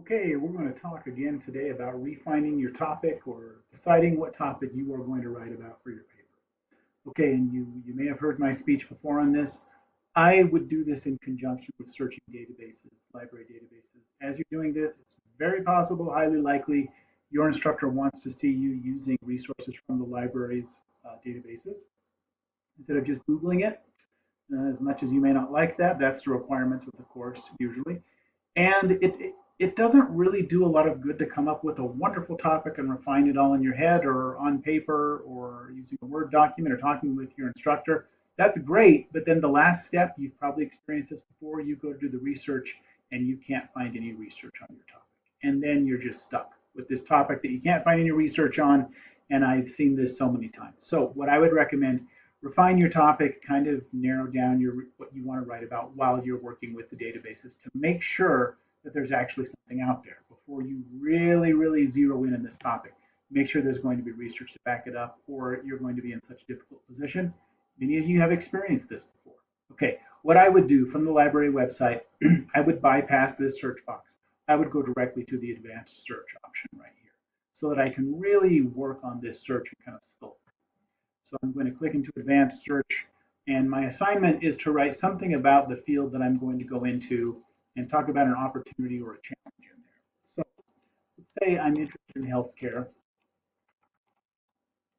Okay, we're going to talk again today about refining your topic or deciding what topic you are going to write about for your paper. Okay, and you, you may have heard my speech before on this. I would do this in conjunction with searching databases, library databases. As you're doing this, it's very possible, highly likely, your instructor wants to see you using resources from the library's uh, databases instead of just Googling it. Uh, as much as you may not like that, that's the requirements of the course usually. And it, it it doesn't really do a lot of good to come up with a wonderful topic and refine it all in your head or on paper or using a Word document or talking with your instructor. That's great, but then the last step, you've probably experienced this before, you go to do the research and you can't find any research on your topic. And then you're just stuck with this topic that you can't find any research on. And I've seen this so many times. So what I would recommend, refine your topic, kind of narrow down your what you want to write about while you're working with the databases to make sure that there's actually something out there before you really, really zero in on this topic. Make sure there's going to be research to back it up, or you're going to be in such a difficult position. Many of you have experienced this before. Okay, what I would do from the library website, I would bypass this search box. I would go directly to the advanced search option right here so that I can really work on this search and kind of scope. So I'm going to click into advanced search and my assignment is to write something about the field that I'm going to go into and talk about an opportunity or a challenge in there. So let's say I'm interested in healthcare.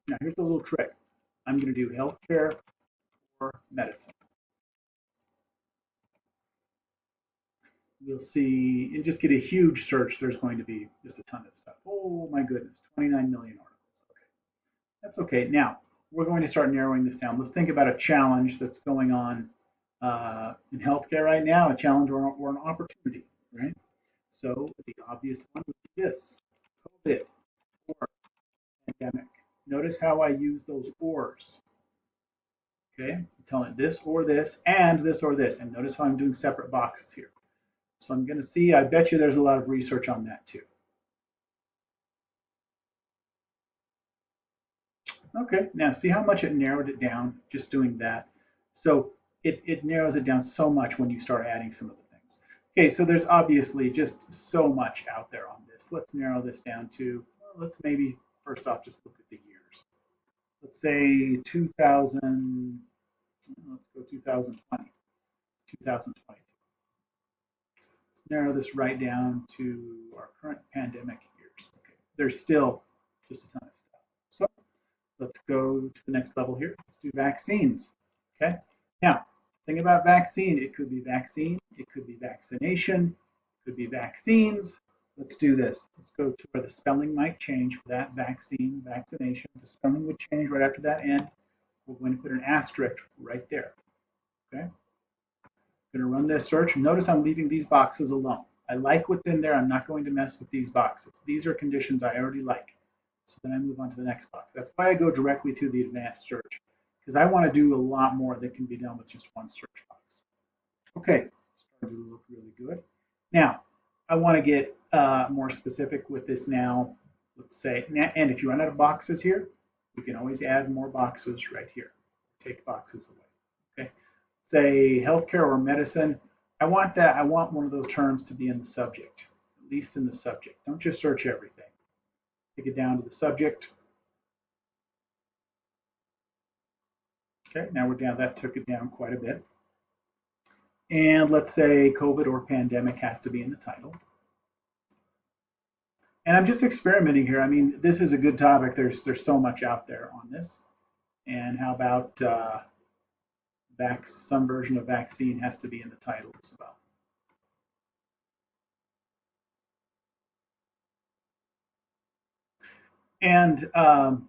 Now here's a little trick. I'm going to do healthcare or medicine. You'll see, and just get a huge search, there's going to be just a ton of stuff. Oh my goodness, 29 million articles. Okay, that's okay. Now, we're going to start narrowing this down. Let's think about a challenge that's going on uh, in healthcare right now, a challenge or, or an opportunity, right? So the obvious one would be this, COVID or pandemic. Notice how I use those ors. Okay, I'm telling it this or this and this or this. And notice how I'm doing separate boxes here. So I'm going to see, I bet you there's a lot of research on that too. Okay, now see how much it narrowed it down just doing that. So it, it narrows it down so much when you start adding some of the things. Okay, so there's obviously just so much out there on this. Let's narrow this down to, let's maybe first off just look at the years. Let's say 2000, let's go 2020, 2022. Let's narrow this right down to our current pandemic years. Okay, there's still just a ton of stuff. So let's go to the next level here. Let's do vaccines. Okay, now Think about vaccine. It could be vaccine, it could be vaccination, it could be vaccines. Let's do this. Let's go to where the spelling might change for that vaccine, vaccination. The spelling would change right after that and we're going to put an asterisk right there. Okay. I'm going to run this search. Notice I'm leaving these boxes alone. I like what's in there. I'm not going to mess with these boxes. These are conditions I already like. So then I move on to the next box. That's why I go directly to the advanced search because I want to do a lot more that can be done with just one search box. Okay, starting to look really good. Now, I want to get uh, more specific with this now. Let's say, and if you run out of boxes here, you can always add more boxes right here. Take boxes away. Okay, say healthcare or medicine. I want that. I want one of those terms to be in the subject, at least in the subject. Don't just search everything. Take it down to the subject. Okay, now we're down, that took it down quite a bit. And let's say COVID or pandemic has to be in the title. And I'm just experimenting here. I mean, this is a good topic. There's there's so much out there on this. And how about uh, vac some version of vaccine has to be in the title as well. And um,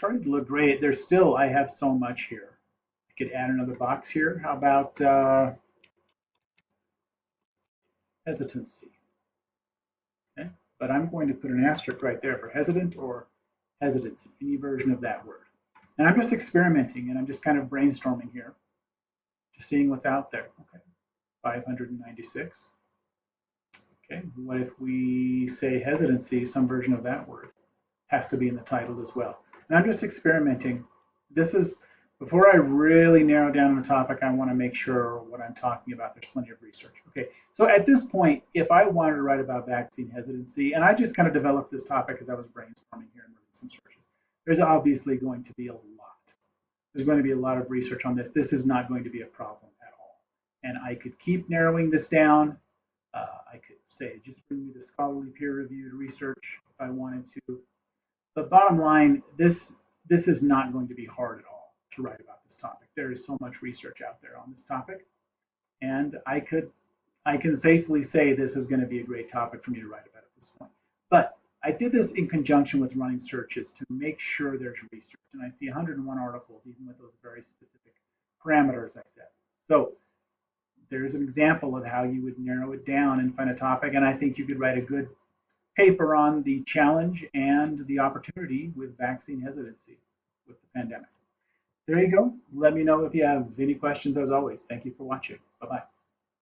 starting to look great. There's still, I have so much here. I could add another box here. How about uh, hesitancy? Okay, but I'm going to put an asterisk right there for hesitant or hesitancy, any version of that word. And I'm just experimenting and I'm just kind of brainstorming here, just seeing what's out there. Okay, 596. Okay, what if we say hesitancy, some version of that word has to be in the title as well. And I'm just experimenting. This is Before I really narrow down a topic, I want to make sure what I'm talking about, there's plenty of research. Okay, so at this point, if I wanted to write about vaccine hesitancy, and I just kind of developed this topic as I was brainstorming here and running some searches, there's obviously going to be a lot. There's going to be a lot of research on this. This is not going to be a problem at all. And I could keep narrowing this down. Uh, I could say, just bring me the scholarly peer-reviewed research if I wanted to. But bottom line, this this is not going to be hard at all to write about this topic. There is so much research out there on this topic. And I could, I can safely say this is going to be a great topic for me to write about at this point. But I did this in conjunction with running searches to make sure there's research. And I see 101 articles, even with those very specific parameters I set. So there's an example of how you would narrow it down and find a topic. And I think you could write a good paper on the challenge and the opportunity with vaccine hesitancy with the pandemic there you go. Let me know if you have any questions as always. Thank you for watching. Bye-bye.